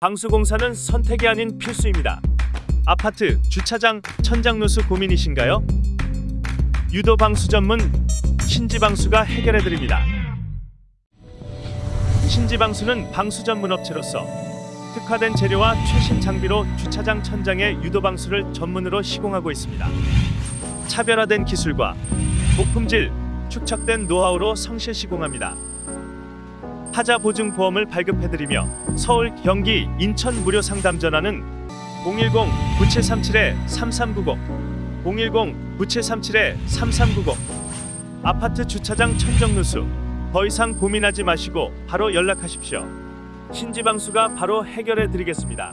방수공사는 선택이 아닌 필수입니다. 아파트, 주차장, 천장 누수 고민이신가요? 유도 방수 전문 신지방수가 해결해 드립니다. 신지방수는 방수 전문 업체로서 특화된 재료와 최신 장비로 주차장 천장에 유도 방수를 전문으로 시공하고 있습니다. 차별화된 기술과 고품질, 축적된 노하우로 성실 시공합니다. 하자 보증 보험을 발급해드리며 서울, 경기, 인천 무료 상담 전화는 010-9737-3390 010-9737-3390 아파트 주차장 천정 누수 더 이상 고민하지 마시고 바로 연락하십시오. 신지방수가 바로 해결해 드리겠습니다.